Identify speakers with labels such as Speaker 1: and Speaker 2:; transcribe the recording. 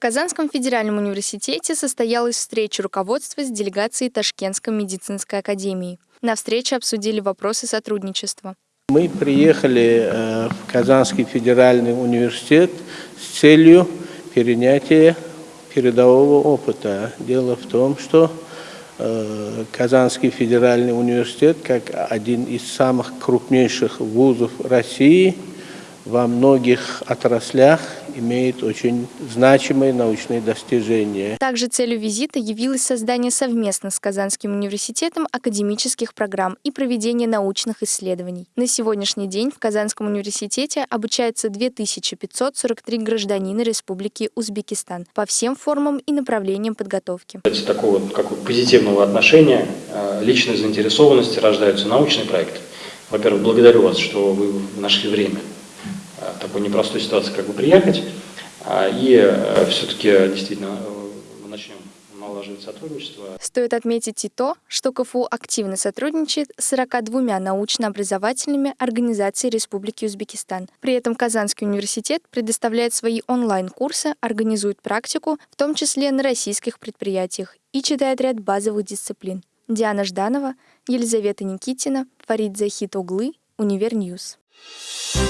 Speaker 1: Казанском федеральном университете состоялась встреча руководства с делегацией Ташкентской медицинской академии. На встрече обсудили вопросы сотрудничества.
Speaker 2: Мы приехали э, в Казанский федеральный университет с целью перенятия передового опыта. Дело в том, что э, Казанский федеральный университет, как один из самых крупнейших вузов России, во многих отраслях имеет очень значимые научные достижения.
Speaker 1: Также целью визита явилось создание совместно с Казанским университетом академических программ и проведение научных исследований. На сегодняшний день в Казанском университете обучается 2543 гражданина Республики Узбекистан по всем формам и направлениям подготовки.
Speaker 3: Кстати, такого как позитивного отношения, э, личной заинтересованности рождаются научные проекты. Во-первых, благодарю вас, что вы нашли время такой непростой ситуации как бы приехать. А, и э, все-таки действительно э, мы начнем налаживать сотрудничество.
Speaker 1: Стоит отметить и то, что КФУ активно сотрудничает с 42 научно-образовательными организациями Республики Узбекистан. При этом Казанский университет предоставляет свои онлайн-курсы, организует практику, в том числе на российских предприятиях, и читает ряд базовых дисциплин. Диана Жданова, Елизавета Никитина, Фарид Захит Углы, Универньюз. Thank